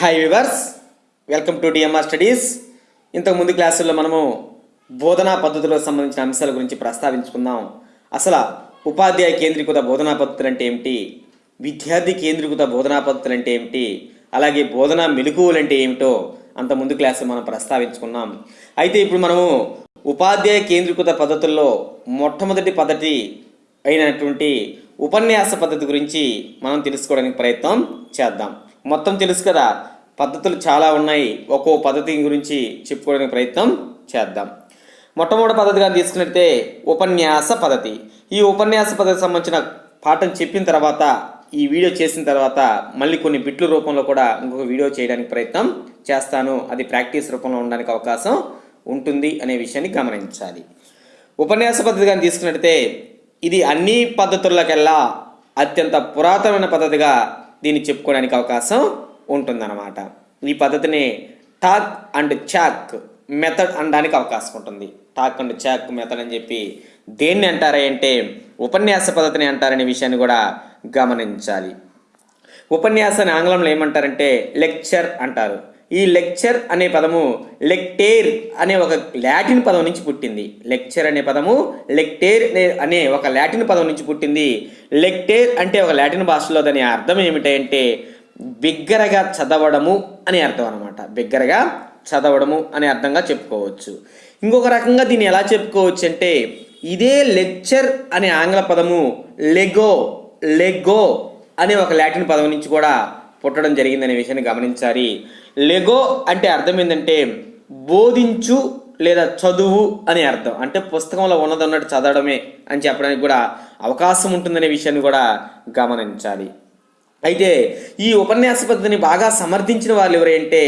Hi viewers welcome to DMR studies ఇంతకు ముందు క్లాసుల్లో మనము బోధనా పద్ధతులకు సంబంధించిన అంశాల గురించి ప్రస్తావించుకుందాం. అసలు ఉపాధ్యాయ కేంద్రీకృత బోధనా పద్ధతులు అంటే ఏమిటి? విద్యార్థి కేంద్రీకృత బోధనా పద్ధతులు అంటే ఏమిటి? అలాగే బోధనా మెలకువలు అంటే ఏమిటో అంత ముందు క్లాసులో మనం ప్రస్తావించుకున్నాం. అయితే ఇప్పుడు మనము ఉపాధ్యాయ కేంద్రీకృత పద్ధతుల్లో మొట్టమొదటి పద్ధతి అయినటువంటి ఉపన్యాస పద్ధతి గురించి మనం తెలుసుకోవడానికి ప్రయత్నం చేద్దాం. మొత్తం తెలుసు కదా? పద్ధతులు చాలా ఉన్నాయి. ఒక్కో పద్ధతి గురించి చెప్పుకోవడానికి ప్రయత్నం చేద్దాం. మొట్టమొదటి పద్ధతిగా తీసుకున్నట్టే ఉపన్యాస పద్ధతి. ఈ ఉపన్యాస పద్ధతికి సంబంధించిన పాఠం చెప్పిన తర్వాత ఈ వీడియో చేసిన తర్వాత మళ్ళీ కొన్ని బిట్ల రూపంలో కూడా ఇంకొక వీడియో చేయడానికి ప్రయత్నం చేస్తాను. అది ప్రాక్టీస్ రూపంలో ఉండడానికి అవకాశం ఉంటుంది అనే విషయాన్ని గమనించాలి. ఉపన్యాస పద్ధతిగా తీసుకున్నట్టయితే ఇది అన్ని పద్ధతులకెల్లా అత్యంత పురాతనమైన పద్ధతిగా దీన్ని చెప్పుకోవడానికి అవకాశం ఉంటుందన్నమాట. ఈ పద్ధతిని టాక్ అండ్ చాక్ మెథడ్ అనడానికి అవకాశం ఉంటుంది. టాక్ అండ్ చాక్ మెథడ్ అని చెప్పి దేన్ని అంటారా అంటే ఉపన్యాస పద్ధతిని అంటారనే విషయాన్ని కూడా గమనించాలి. ఉపన్యాసాన్ని ఆంగ్లంలో ఏమంటారంటే లెక్చర్ అంటారు. ఈ లెక్చర్ అనే పదము లెక్టేర్ అనే ఒక లాటిన్ పదం నుంచి పుట్టింది. లెక్చర్ అనే పదము లెక్టేర్ అనే- అనే ఒక లాటిన్ పదం నుంచి పుట్టింది. లెక్టేర్ అంటే ఒక లాటిన్ భాషలో దాని అర్థం ఏమిటంటే బిగ్గరగా చదవడము అనే అర్థం అనమాట బిగ్గరగా చదవడము అనే అర్థంగా చెప్పుకోవచ్చు. ఇంకొక రకంగా దీన్ని ఎలా చెప్పుకోవచ్చు అంటే ఇదే లెక్చర్ అనే ఆంగ్ల పదము లెగో లెగో అనే ఒక లాటిన్ పదం నుంచి కూడా పుట్టడం జరిగిందనే విషయాన్ని గమనించాలి. లెగో అంటే అర్థం ఏంటంటే బోధించు లేదా చదువు అనే అర్థం. అంటే పుస్తకంలో ఉన్నదన్నట్టు చదవడమే అని చెప్పడానికి కూడా అవకాశం ఉంటుందనే విషయాన్ని కూడా గమనించాలి. అయితే ఈ ఉపన్యాస పద్ధతిని బాగా సమర్థించిన వాళ్ళు ఎవరంటే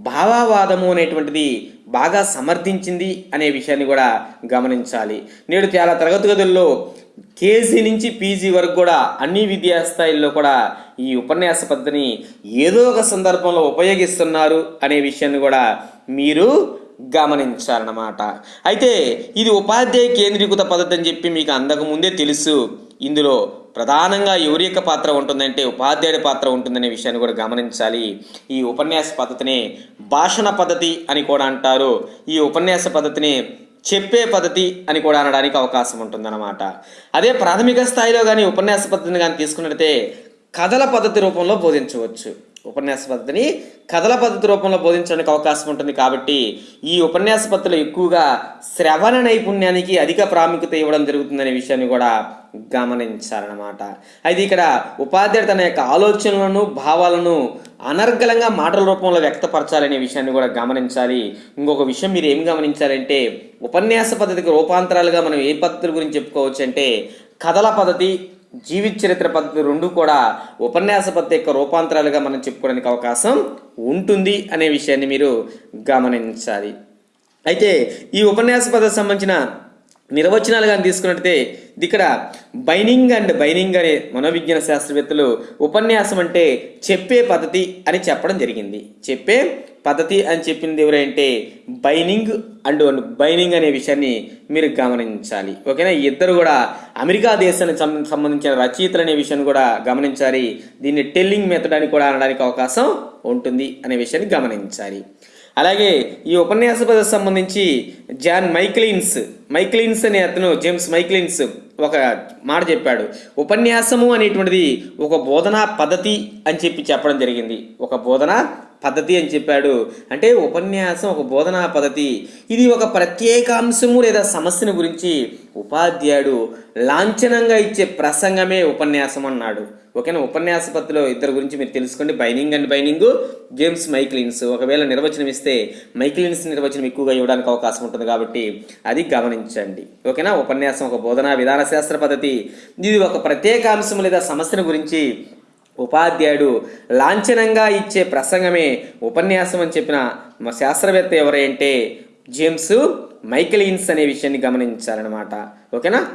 భావావాదము అనేటువంటిది బాగా సమర్థించింది అనే విషయాన్ని కూడా గమనించాలి. నేడు చాలా తరగతి గదుల్లో కేజీ నుంచి పీజీ వరకు కూడా అన్ని విద్యా స్థాయిల్లో కూడా ఈ ఉపన్యాస పద్ధతిని ఏదో ఒక సందర్భంలో ఉపయోగిస్తున్నారు అనే విషయాన్ని కూడా మీరు గమనించాలన్నమాట అయితే ఇది ఉపాధ్యాయ కేంద్రీకృత పద్ధతి అని చెప్పి మీకు అందక ముందే తెలుసు. ఇందులో ప్రధానంగా ఎవరి యొక్క పాత్ర ఉంటుందంటే ఉపాధ్యాయుడి పాత్ర ఉంటుందనే విషయాన్ని కూడా గమనించాలి. ఈ ఉపన్యాస పద్ధతిని భాషణ పద్ధతి అని కూడా అంటారు. ఈ ఉపన్యాస పద్ధతిని చెప్పే పద్ధతి అని కూడా అనడానికి అవకాశం ఉంటుందన్నమాట. అదే ప్రాథమిక స్థాయిలో కానీ ఉపన్యాస పద్ధతిని కానీ తీసుకున్నట్లయితే కథల పద్ధతి రూపంలో బోధించవచ్చు. ఉపన్యాస పద్ధతిని కథల పద్ధతి రూపంలో బోధించడానికి అవకాశం ఉంటుంది కాబట్టి ఈ ఉపన్యాస పద్ధతిలో ఎక్కువగా శ్రవణ నైపుణ్యానికి అధిక ప్రాముఖ్యత ఇవ్వడం జరుగుతుందనే విషయాన్ని కూడా గమనించాలన్నమాట అయితే ఇక్కడ ఉపాధ్యాయుడు తన యొక్క ఆలోచనలను భావాలను అనర్గళంగా మాటల రూపంలో వ్యక్తపరచాలనే విషయాన్ని కూడా గమనించాలి. ఇంకొక విషయం మీరు ఏం గమనించాలంటే ఉపన్యాస పద్ధతికి రూపాంతరాలుగా మనం ఏ పద్ధతుల గురించి చెప్పుకోవచ్చు అంటే కథల పద్ధతి జీవిత చరిత్ర పద్ధతి రెండు కూడా ఉపన్యాస పద్ధతి యొక్క రూపాంతరాలుగా మనం చెప్పుకోవడానికి అవకాశం ఉంటుంది అనే విషయాన్ని మీరు గమనించాలి. అయితే ఈ ఉపన్యాస పద్ధతి సంబంధించిన నిర్వచనాలు కానీ తీసుకున్నట్టయితే ఇక్కడ బైనింగ్ అండ్ బైనింగ్ అనే మనోవిజ్ఞాన శాస్త్రవేత్తలు ఉపన్యాసం అంటే చెప్పే పద్ధతి అని చెప్పడం జరిగింది. చెప్పే పద్ధతి అని చెప్పింది ఎవరంటే బైనింగ్ అండ్ బైనింగ్ అనే విషయాన్ని మీరు గమనించాలి. ఓకేనా? ఇద్దరు కూడా అమెరికా దేశానికి సంబంధించిన రచయితలు అనే విషయాన్ని కూడా గమనించాలి. దీన్ని టెల్లింగ్ మెథడ్ అని కూడా అనడానికి అవకాశం ఉంటుంది అనే విషయాన్ని గమనించాలి. అలాగే ఈ ఉపన్యాస పద్ధతికి సంబంధించి జాన్ మైక్లిన్స్ మైక్లిన్స్ అనే అతను జేమ్స్ మైక్లిన్స్ ఒక మాట చెప్పాడు. ఉపన్యాసము అనేటువంటిది ఒక బోధనా పద్ధతి అని చెప్పి చెప్పడం జరిగింది. ఒక బోధనా పద్ధతి అని చెప్పాడు. అంటే ఉపన్యాసం ఒక బోధనా పద్ధతి. ఇది ఒక ప్రత్యేకాంశము లేదా సమస్యను గురించి ఉపాధ్యాయుడు లాంఛనంగా ఇచ్చే ప్రసంగమే ఉపన్యాసం అన్నాడు. ఓకేనా? ఉపన్యాస పద్ధతిలో ఇద్దరు గురించి మీరు తెలుసుకోండి. బైనింగ్ అండ్ బైనింగ్ జేమ్స్ మైక్లిన్స్. ఒకవేళ నిర్వచనం ఇస్తే మైక్లిన్స్ నిర్వచనం ఎక్కువగా ఇవ్వడానికి అవకాశం ఉంటుంది కాబట్టి అది గమనించండి. ఓకేనా? ఉపన్యాసం ఒక బోధనా విధాన శాస్త్ర పద్ధతి. ఇది ఒక ప్రత్యేక అంశం లేదా సమస్యను గురించి ఉపాధ్యాయుడు లాంఛనంగా ఇచ్చే ప్రసంగమే ఉపన్యాసం అని చెప్పిన మా శాస్త్రవేత్త ఎవరంటే జేమ్స్ మైకెలిన్స్ అనే విషయాన్ని గమనించాలన్నమాట ఓకేనా?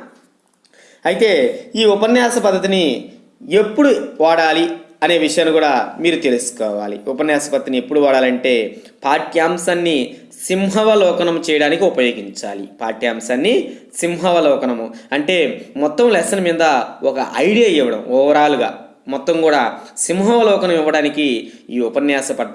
అయితే ఈ ఉపన్యాస పద్ధతిని ఎప్పుడు వాడాలి అనే విషయాన్ని కూడా మీరు తెలుసుకోవాలి. ఉపన్యాస పద్ధతిని ఎప్పుడు వాడాలంటే పాఠ్యాంశాన్ని సింహవలోకనం చేయడానికి ఉపయోగించాలి. పాఠ్యాంశాన్ని సింహవలోకనము. అంటే మొత్తం లెసన్ మీద ఒక ఐడియా ఇవ్వడం ఓవరాల్గా. మొత్తం కూడా సింహావలోకనం ఇవ్వడానికి ఈ ఉపన్యాస ప-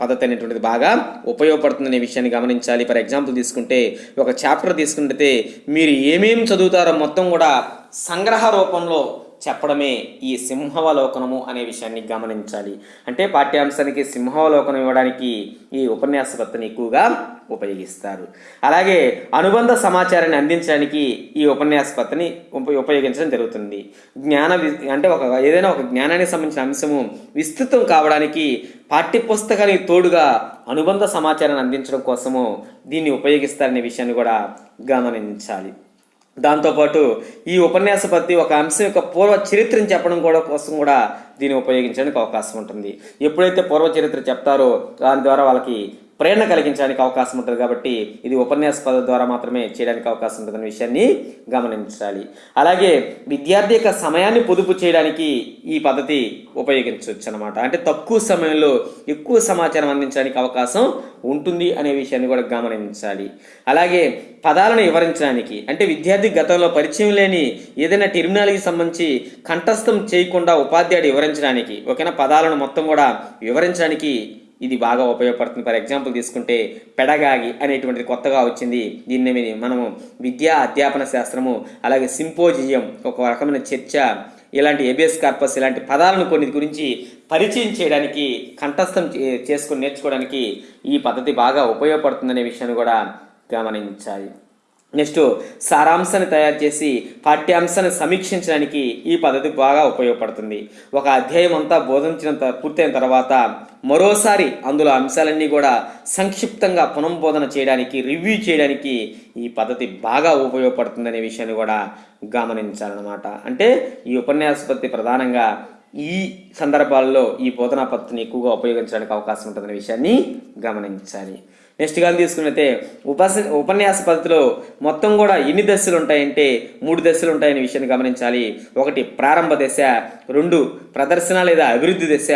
పద్ధతి అనేటువంటిది బాగా ఉపయోగపడుతుందనే విషయాన్ని గమనించాలి. ఫర్ ఎగ్జాంపుల్ తీసుకుంటే ఒక చాప్టర్ తీసుకుంటే మీరు ఏమేమి చదువుతారో మొత్తం కూడా సంగ్రహ రూపంలో చెప్పడమే ఈ సింహావలోకనము అనే విషయాన్ని గమనించాలి. అంటే పాఠ్యాంశానికి సింహావలోకనం ఇవ్వడానికి ఈ ఉపన్యాస పద్ధతిని ఎక్కువగా ఉపయోగిస్తారు. అలాగే అనుబంధ సమాచారాన్ని అందించడానికి ఈ ఉపన్యాసపత్తిని ఉప- ఉపయోగించడం జరుగుతుంది. జ్ఞాన వి- అంటే ఒక ఏదైనా ఒక జ్ఞానానికి సంబంధించిన అంశము విస్తృతం కావడానికి పాఠ్యపుస్తకానికి తోడుగా అనుబంధ సమాచారాన్ని అందించడం కోసము దీన్ని ఉపయోగిస్తారనే విషయాన్ని కూడా గమనించాలి. దాంతోపాటు ఈ ఉపన్యాస ఒక అంశం యొక్క పూర్వ చరిత్రను చెప్పడం కూడా కోసం కూడా దీన్ని ఉపయోగించడానికి అవకాశం ఉంటుంది. ఎప్పుడైతే పూర్వ చరిత్ర చెప్తారో దాని ద్వారా వాళ్ళకి ప్రేరణ కలిగించడానికి అవకాశం ఉంటుంది కాబట్టి ఇది ఉపన్యాస పద ద్వారా మాత్రమే చేయడానికి అవకాశం ఉంటుందనే విషయాన్ని గమనించాలి. అలాగే విద్యార్థి యొక్క సమయాన్ని పొదుపు చేయడానికి ఈ పద్ధతి ఉపయోగించవచ్చు అనమాట అంటే తక్కువ సమయంలో ఎక్కువ సమాచారం అందించడానికి అవకాశం ఉంటుంది అనే విషయాన్ని కూడా గమనించాలి. అలాగే పదాలను వివరించడానికి అంటే విద్యార్థి గతంలో పరిచయం లేని ఏదైనా టెర్మినాలజీ సంబంధించి కంఠస్థం చేయకుండా ఉపాధ్యాయుడు వివరించడానికి ఓకేనా? పదాలను మొత్తం కూడా వివరించడానికి ఇది బాగా ఉపయోగపడుతుంది. ఫర్ ఎగ్జాంపుల్ తీసుకుంటే పెడగాగి అనేటువంటిది కొత్తగా వచ్చింది. దీన్ని మనము విద్యా అధ్యాపన శాస్త్రము అలాగే సింపోజియం ఒక రకమైన చర్చ ఇలాంటి ఎబిఎస్ కార్పస్ ఇలాంటి పదాలను కొన్ని గురించి పరిచయం చేయడానికి కంఠస్థం చే- చేసుకొని నేర్చుకోవడానికి ఈ పద్ధతి బాగా ఉపయోగపడుతుందనే విషయాన్ని కూడా గమనించాలి. నెక్స్ట్ సారాంశాన్ని తయారు చేసి పాఠ్యాంశాన్ని సమీక్షించడానికి ఈ పద్ధతి బాగా ఉపయోగపడుతుంది. ఒక అధ్యాయం అంతా బోధించిన పూర్తయిన తర్వాత మరోసారి అందులో అంశాలన్నీ కూడా సంక్షిప్తంగా పునఃబోధన చేయడానికి రివ్యూ చేయడానికి ఈ పద్ధతి బాగా ఉపయోగపడుతుందనే విషయాన్ని కూడా గమనించాలన్నమాట. అంటే ఈ ఉపన్యాస పద్ధతి ప్రధానంగా ఈ సందర్భాల్లో ఈ బోధనా పద్ధతిని ఎక్కువగా ఉపయోగించడానికి అవకాశం ఉంటుందనే విషయాన్ని గమనించాలి. నెక్స్ట్ కానీ తీసుకున్నైతే ఉపస ఉపన్యాస పద్ధతిలో మొత్తం కూడా ఎన్ని దశలు ఉంటాయంటే మూడు దశలు ఉంటాయనే విషయాన్ని గమనించాలి. ఒకటి ప్రారంభ దశ రెండు ప్రదర్శన లేదా అభివృద్ధి దశ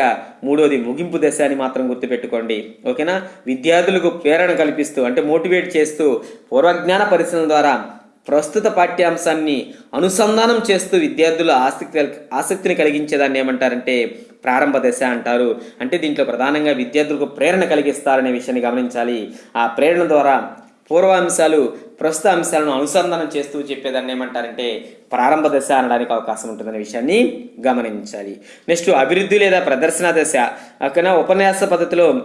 మూడోది ముగింపు దశ అని మాత్రం గుర్తుపెట్టుకోండి. ఓకేనా? విద్యార్థులకు ప్రేరణ కల్పిస్తూ అంటే మోటివేట్ చేస్తూ పూర్వజ్ఞాన పరిశీలన ద్వారా ప్రస్తుత పాఠ్యాంశాన్ని అనుసంధానం చేస్తూ విద్యార్థుల ఆసక్తి ఆసక్తిని కలిగించేదాన్ని ఏమంటారంటే ప్రారంభ దశ అంటారు. అంటే దీంట్లో ప్రధానంగా విద్యార్థులకు ప్రేరణ కలిగిస్తారనే విషయాన్ని గమనించాలి. ఆ ప్రేరణ ద్వారా పూర్వ అంశాలు ప్రస్తుత అంశాలను అనుసంధానం చేస్తూ చెప్పేదాన్ని ఏమంటారంటే ప్రారంభ దశ అనడానికి అవకాశం ఉంటుందనే విషయాన్ని గమనించాలి. నెక్స్ట్ అభివృద్ధి లేదా ప్రదర్శన దశ. అక్కడ ఉపన్యాస పద్ధతిలో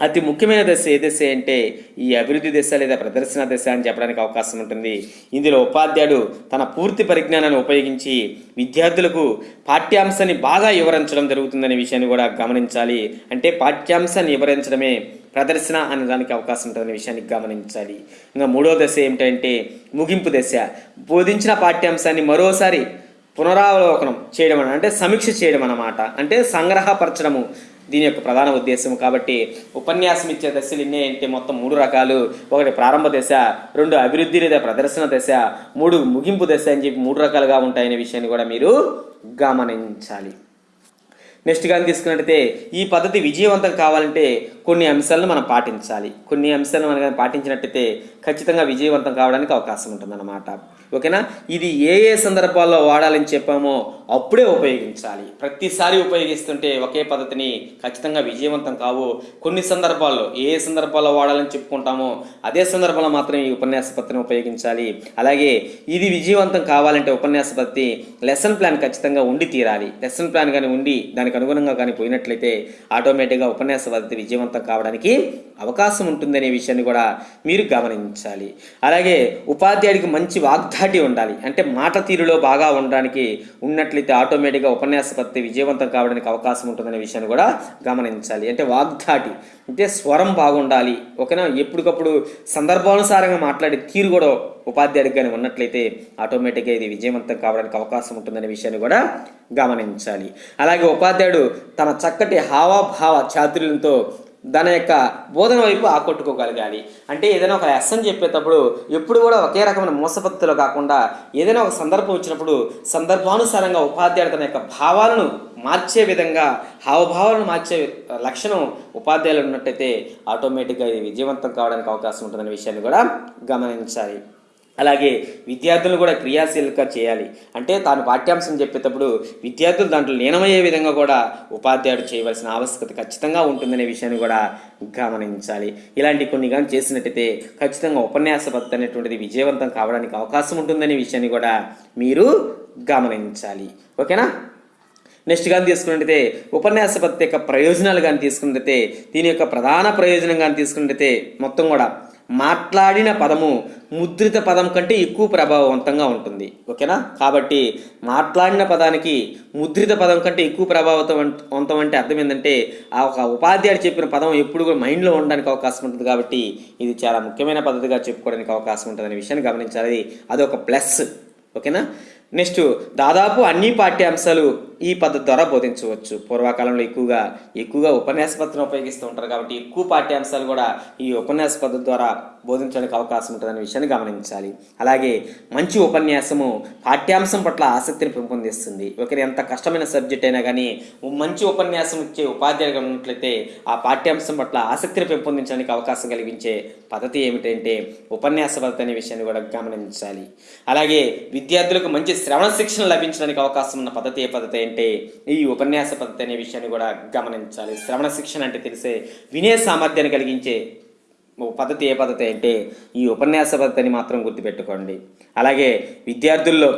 అతి ముఖ్యమైన దశ ఏ దశ అంటే ఈ అభివృద్ధి దశ లేదా ప్రదర్శన దశ అని చెప్పడానికి అవకాశం ఉంటుంది. ఇందులో ఉపాధ్యాయుడు తన పూర్తి పరిజ్ఞానాన్ని ఉపయోగించి విద్యార్థులకు పాఠ్యాంశాన్ని బాగా వివరించడం జరుగుతుందనే విషయాన్ని కూడా గమనించాలి. అంటే పాఠ్యాంశాన్ని వివరించడమే ప్రదర్శన అనే దానికి అవకాశం ఉంటుందనే విషయాన్ని గమనించాలి. ఇంకా మూడో దశ ఏమిటంటే ముగింపు దశ. బోధించిన పాఠ్యాంశాన్ని మరోసారి పునరావలోకనం చేయడం అంటే సమీక్ష చేయడం అన్నమాట. అంటే సంగ్రహపరచడము. దీని యొక్క ప్రధాన ఉద్దేశం కాబట్టి ఉపన్యాసం ఇచ్చే దశలు ఎన్ని అంటే మొత్తం మూడు రకాలు. ఒకటి ప్రారంభ దశ రెండు అభివృద్ధి లేదా ప్రదర్శన దశ మూడు ముగింపు దశ అని చెప్పి మూడు రకాలుగా ఉంటాయనే విషయాన్ని కూడా మీరు గమనించాలి. నెక్స్ట్ కానీ తీసుకున్నట్టయితే ఈ పద్ధతి విజయవంతం కావాలంటే కొన్ని అంశాలను మనం పాటించాలి. కొన్ని అంశాలను మనం పాటించినట్టయితే ఖచ్చితంగా విజయవంతం కావడానికి అవకాశం ఉంటుందన్నమాట. ఓకేనా? ఇది ఏ ఏ సందర్భాల్లో వాడాలని చెప్పామో అప్పుడే ఉపయోగించాలి. ప్రతిసారి ఉపయోగిస్తుంటే ఒకే పద్ధతిని ఖచ్చితంగా విజయవంతం కావు. కొన్ని సందర్భాల్లో ఏ ఏ సందర్భాల్లో వాడాలని చెప్పుకుంటామో అదే సందర్భంలో మాత్రమే ఈ ఉపన్యాస పద్ధతిని ఉపయోగించాలి. అలాగే ఇది విజయవంతం కావాలంటే ఉపన్యాస పద్ధతి లెసన్ ప్లాన్ ఖచ్చితంగా ఉండి తీరాలి. లెసన్ ప్లాన్ కానీ ఉండి దానికి అనుగుణంగా కానీ పోయినట్లయితే ఆటోమేటిక్గా ఉపన్యాస పద్ధతి విజయవంతం కావడానికి అవకాశం ఉంటుందనే విషయాన్ని కూడా మీరు గమనించాలి. అలాగే ఉపాధ్యాయుడికి మంచి వాగ్దాటి ఉండాలి. అంటే మాట తీరులో బాగా ఉండడానికి ఉన్నట్లయితే ఆటోమేటిక్గా ఉపన్యాసపత్తి విజయవంతం కావడానికి అవకాశం ఉంటుందనే విషయాన్ని కూడా గమనించాలి. అంటే వాగ్ధాటి అంటే స్వరం బాగుండాలి. ఓకేనా? ఎప్పటికప్పుడు సందర్భానుసారంగా మాట్లాడే తీరు కూడా ఉపాధ్యాయుడికి కానీ ఉన్నట్లయితే ఆటోమేటిక్గా ఇది విజయవంతం కావడానికి అవకాశం ఉంటుందనే విషయాన్ని కూడా గమనించాలి. అలాగే ఉపాధ్యాయుడు తన చక్కటి హావభావ చాతుర్యంతో దాని యొక్క బోధన వైపు ఆకట్టుకోగలగాలి. అంటే ఏదైనా ఒక లెసన్ చెప్పేటప్పుడు ఎప్పుడు కూడా ఒకే రకమైన మోసపత్తులు కాకుండా ఏదైనా ఒక సందర్భం వచ్చినప్పుడు సందర్భానుసారంగా ఉపాధ్యాయుడు తన యొక్క భావాలను మార్చే విధంగా హావభావాలను మార్చే లక్షణం ఉపాధ్యాయులు ఉన్నట్టయితే ఆటోమేటిక్గా ఇది విజయవంతం కావడానికి అవకాశం ఉంటుందనే విషయాన్ని కూడా గమనించాలి. అలాగే విద్యార్థులు కూడా క్రియాశీలక చేయాలి. అంటే తాను పాఠ్యాంశం చెప్పేటప్పుడు విద్యార్థులు దాంట్లో లీనమయ్యే విధంగా కూడా ఉపాధ్యాయుడు చేయవలసిన ఆవశ్యకత ఖచ్చితంగా ఉంటుందనే విషయాన్ని కూడా గమనించాలి. ఇలాంటి కొన్ని కానీ చేసినట్టయితే ఖచ్చితంగా ఉపన్యాస పద్ధతి అనేటువంటిది విజయవంతం కావడానికి అవకాశం ఉంటుందనే విషయాన్ని కూడా మీరు గమనించాలి. ఓకేనా? నెక్స్ట్ కానీ తీసుకున్నట్టయితే ఉపన్యాస పద్ధతి యొక్క ప్రయోజనాలు కానీ తీసుకున్నట్టయితే దీని యొక్క ప్రధాన ప్రయోజనం కానీ తీసుకున్నట్టయితే మొత్తం కూడా మాట్లాడిన పదము ముద్రిత పదం కంటే ఎక్కువ ప్రభావవంతంగా ఉంటుంది. ఓకేనా? కాబట్టి మాట్లాడిన పదానికి ముద్రిత పదం కంటే ఎక్కువ ప్రభావవంతం అంటే అర్థం ఏంటంటే ఆ ఒక ఉపాధ్యాయుడు చెప్పిన పదం ఎప్పుడు కూడా మైండ్లో ఉండడానికి అవకాశం ఉంటుంది కాబట్టి ఇది చాలా ముఖ్యమైన పద్ధతిగా చెప్పుకోవడానికి అవకాశం ఉంటుంది అనే విషయాన్ని గమనించాలి. అది ఒక ప్లస్. ఓకేనా? నెక్స్ట్ దాదాపు అన్ని పాఠ్యాంశాలు ఈ పద్ధతి ద్వారా బోధించవచ్చు. పూర్వకాలంలో ఎక్కువగా ఎక్కువగా ఉపన్యాస పద్ధతిని ఉపయోగిస్తూ ఉంటారు కాబట్టి ఎక్కువ పాఠ్యాంశాలు కూడా ఈ ఉపన్యాస పద్ధతి ద్వారా బోధించడానికి అవకాశం ఉంటుందనే విషయాన్ని గమనించాలి. అలాగే మంచి ఉపన్యాసము పాఠ్యాంశం పట్ల ఆసక్తిని పెంపొందిస్తుంది. ఒకరి ఎంత కష్టమైన సబ్జెక్ట్ అయినా కానీ మంచి ఉపన్యాసం ఇచ్చే ఉపాధ్యాయులుగా ఉన్నట్లయితే ఆ పాఠ్యాంశం పట్ల ఆసక్తిని పెంపొందించడానికి అవకాశం కలిగించే పద్ధతి ఏమిటంటే ఉపన్యాస పద్ధతి అనే విషయాన్ని కూడా గమనించాలి. అలాగే విద్యార్థులకు మంచి శ్రవణ శిక్షణ లభించడానికి అవకాశం ఉన్న పద్ధతి ఏ పద్ధతి అంటే ఈ ఉపన్యాస పద్ధతి అనే విషయాన్ని కూడా గమనించాలి. శ్రవణ శిక్షణ అంటే తెలిసే వినే సామర్థ్యాన్ని కలిగించే పద్ధతి ఏ పద్ధతి అంటే ఈ ఉపన్యాస పద్ధతిని మాత్రం గుర్తుపెట్టుకోండి. అలాగే విద్యార్థుల్లో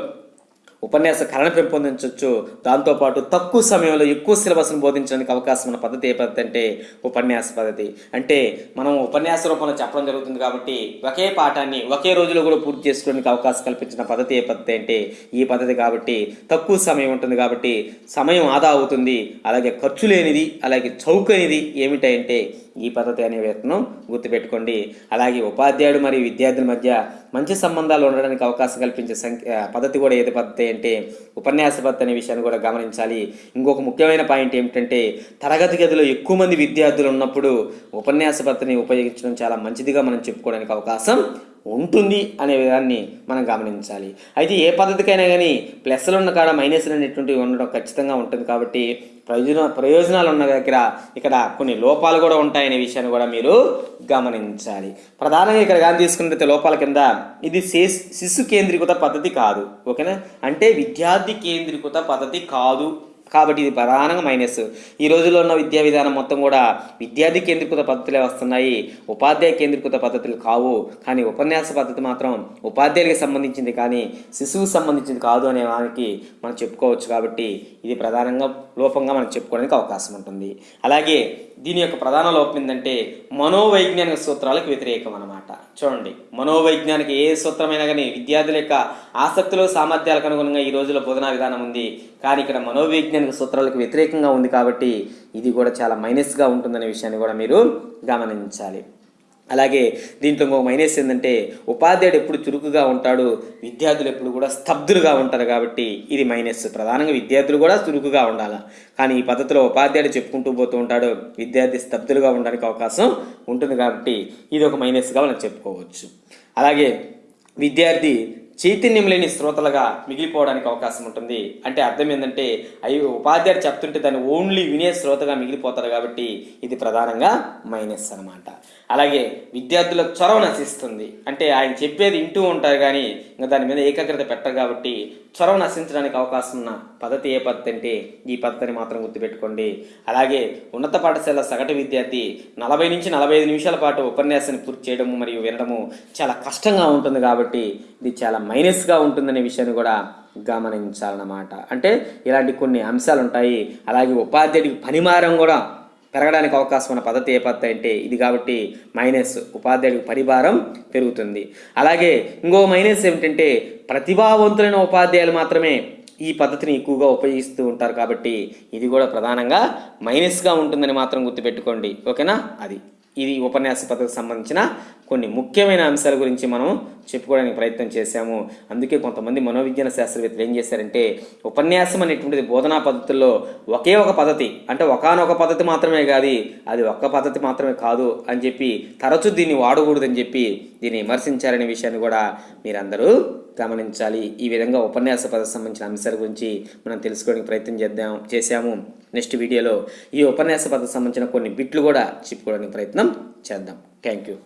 ఉపన్యాస కళను పెంపొందించవచ్చు దాంతోపాటు తక్కువ సమయంలో ఎక్కువ సిలబస్ను బోధించడానికి అవకాశం ఉన్న పద్ధతి ఏ పద్ధతి అంటే ఉపన్యాస పద్ధతి. అంటే మనం ఉపన్యాస రూపంలో చెప్పడం జరుగుతుంది కాబట్టి ఒకే పాఠాన్ని ఒకే రోజులో కూడా పూర్తి చేసుకోవడానికి అవకాశం కల్పించిన పద్ధతి ఏ పద్ధతి అంటే ఈ పద్ధతి కాబట్టి తక్కువ సమయం ఉంటుంది కాబట్టి సమయం ఆదా అవుతుంది. అలాగే ఖర్చు లేనిది అలాగే చౌకైనది ఏమిటంటే ఈ పద్ధతి అనే వేతనం గుర్తుపెట్టుకోండి. అలాగే ఉపాధ్యాయుడు మరియు విద్యార్థుల మధ్య మంచి సంబంధాలు ఉండడానికి అవకాశం కల్పించే సంఖ్య పద్ధతి కూడా ఏది పద్ధతి అంటే ఉపన్యాస పద్ధతి అనే విషయాన్ని కూడా గమనించాలి. ఇంకొక ముఖ్యమైన పాయింట్ ఏమిటంటే తరగతి గదిలో ఎక్కువ మంది విద్యార్థులు ఉన్నప్పుడు ఉపన్యాస పద్ధతిని ఉపయోగించడం చాలా మంచిదిగా మనం చెప్పుకోవడానికి అవకాశం ఉంటుంది అనే విధాన్ని మనం గమనించాలి. అయితే ఏ పద్ధతికైనా కానీ ప్లస్లు ఉన్న కాడ మైనస్లు అనేటువంటివి ఉండడం ఖచ్చితంగా ఉంటుంది కాబట్టి ప్రయోజన ప్రయోజనాలు ఉన్న దగ్గర ఇక్కడ కొన్ని లోపాలు కూడా ఉంటాయనే విషయాన్ని కూడా మీరు గమనించాలి. ప్రధానంగా ఇక్కడ కానీ తీసుకున్నట్లయితే లోపాల కింద ఇది శిశు శిశు కేంద్రీకృత పద్ధతి కాదు ఓకేనా? అంటే విద్యార్థి కేంద్రీకృత పద్ధతి కాదు. కాబట్టి ఇది ప్రధానంగా మైనస్ ఈ రోజుల్లో ఉన్న విద్యా విధానం మొత్తం కూడా విద్యార్థి కేంద్రీకృత పద్ధతులే వస్తున్నాయి. ఉపాధ్యాయ కేంద్రీకృత పద్ధతులు కావు. కానీ ఉపన్యాస పద్ధతి మాత్రం ఉపాధ్యాయులకు సంబంధించింది కానీ శిశువుకు సంబంధించింది కాదు అనే దానికి మనం చెప్పుకోవచ్చు కాబట్టి ఇది ప్రధానంగా లోపంగా మనం చెప్పుకోవడానికి అవకాశం ఉంటుంది. అలాగే దీని యొక్క ప్రధాన లోపం ఏంటంటే మనోవైజ్ఞానిక సూత్రాలకు వ్యతిరేకం అనమాట చూడండి మనోవైజ్ఞానిక ఏ సూత్రమైనా కానీ విద్యార్థుల యొక్క ఆసక్తులు సామర్థ్యాలకు అనుగుణంగా ఈ రోజుల్లో బోధనా విధానం ఉంది. కానీ ఇక్కడ మనోవైజ్ఞానిక సూత్రాలకు వ్యతిరేకంగా ఉంది కాబట్టి ఇది కూడా చాలా మైనస్గా ఉంటుందనే విషయాన్ని కూడా మీరు గమనించాలి. అలాగే దీంట్లో ఇంకో మైనస్ ఏంటంటే ఉపాధ్యాయుడు ఎప్పుడు చురుకుగా ఉంటాడు విద్యార్థులు ఎప్పుడు కూడా స్తబ్దులుగా ఉంటారు కాబట్టి ఇది మైనస్. ప్రధానంగా విద్యార్థులు కూడా చురుకుగా ఉండాలి. కానీ ఈ పద్ధతిలో ఉపాధ్యాయుడు చెప్పుకుంటూ పోతూ ఉంటాడు విద్యార్థి స్తబ్దులుగా ఉండడానికి అవకాశం ఉంటుంది కాబట్టి ఇది ఒక మైనస్గా మనం చెప్పుకోవచ్చు. అలాగే విద్యార్థి చైతన్యం లేని శ్రోతలుగా మిగిలిపోవడానికి అవకాశం ఉంటుంది. అంటే అర్థం ఏంటంటే అయ్యో ఉపాధ్యాయుడు చెప్తుంటే దాన్ని ఓన్లీ వినే శ్రోతగా మిగిలిపోతారు కాబట్టి ఇది ప్రధానంగా మైనస్ అన్నమాట. అలాగే విద్యార్థులకు చొరవ నశిస్తుంది. అంటే ఆయన చెప్పేది వింటూ ఉంటారు కానీ ఇంకా దాని మీద ఏకాగ్రత పెట్టరు కాబట్టి చొరవ నశించడానికి అవకాశం ఉన్న పద్ధతి ఏ పద్ధతి అంటే ఈ పద్ధతిని మాత్రం గుర్తుపెట్టుకోండి. అలాగే ఉన్నత పాఠశాల సగటు విద్యార్థి నలభై నుంచి నలభై ఐదు నిమిషాల పాటు ఉపన్యాసాన్ని పూర్తి చేయడము మరియు వినడము చాలా కష్టంగా ఉంటుంది కాబట్టి ఇది చాలా మైనస్గా ఉంటుందనే విషయాన్ని కూడా గమనించాలన్నమాట. అంటే ఇలాంటి కొన్ని అంశాలు ఉంటాయి అలాగే ఉపాధ్యాయుడికి పనిమారం కూడా పెరగడానికి అవకాశం ఉన్న పద్ధతి ఏ పద్ధతి అంటే ఇది కాబట్టి మైనస్ ఉపాధ్యాయుడికి పరిభారం పెరుగుతుంది. అలాగే ఇంకో మైనస్ ఏమిటంటే ప్రతిభావంతులైన ఉపాధ్యాయులు మాత్రమే ఈ పద్ధతిని ఎక్కువగా ఉపయోగిస్తూ ఉంటారు కాబట్టి ఇది కూడా ప్రధానంగా మైనస్గా ఉంటుందని మాత్రం గుర్తుపెట్టుకోండి. ఓకేనా? అది. ఇది ఉపన్యాస పద్ధతికి సంబంధించిన కొన్ని ముఖ్యమైన అంశాల గురించి మనం చెప్పుకోవడానికి ప్రయత్నం చేశాము. అందుకే కొంతమంది మనోవిజ్ఞాన శాస్త్రవేత్తలు ఏం చేశారంటే ఉపన్యాసం అనేటువంటిది బోధనా పద్ధతుల్లో ఒకే ఒక పద్ధతి అంటే ఒకనొక పద్ధతి మాత్రమే కాదు అది ఒక్క పద్ధతి మాత్రమే కాదు అని చెప్పి తరచూ దీన్ని వాడకూడదని చెప్పి దీన్ని విమర్శించారనే విషయాన్ని కూడా మీరందరూ గమనించాలి. ఈ విధంగా ఉపన్యాస పద సంబంధించిన అంశాల గురించి మనం తెలుసుకోవడానికి ప్రయత్నం చేద్దాం చేశాము. నెక్స్ట్ వీడియోలో ఈ ఉపన్యాస పద సంబంధించిన కొన్ని బిట్లు కూడా చెప్పుకోవడానికి ప్రయత్నం చేద్దాం. Thank you.